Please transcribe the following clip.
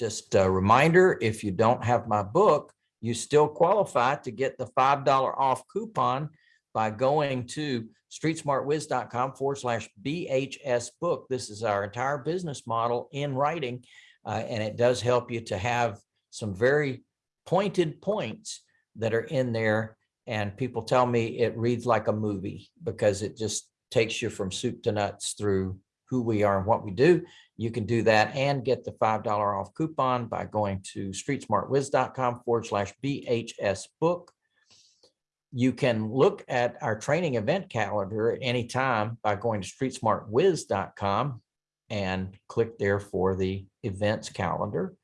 just a reminder, if you don't have my book, you still qualify to get the $5 off coupon by going to streetsmartwiz.com forward slash BHS book. This is our entire business model in writing. uh, and it does help you to have some very pointed points that are in there. And people tell me it reads like a movie because it just takes you from soup to nuts through who we are and what we do. You can do that and get the $5 off coupon by going to streetsmartwiz.com forward slash BHS book. You can look at our training event calendar at any time by going to streetsmartwiz.com and click there for the events calendar.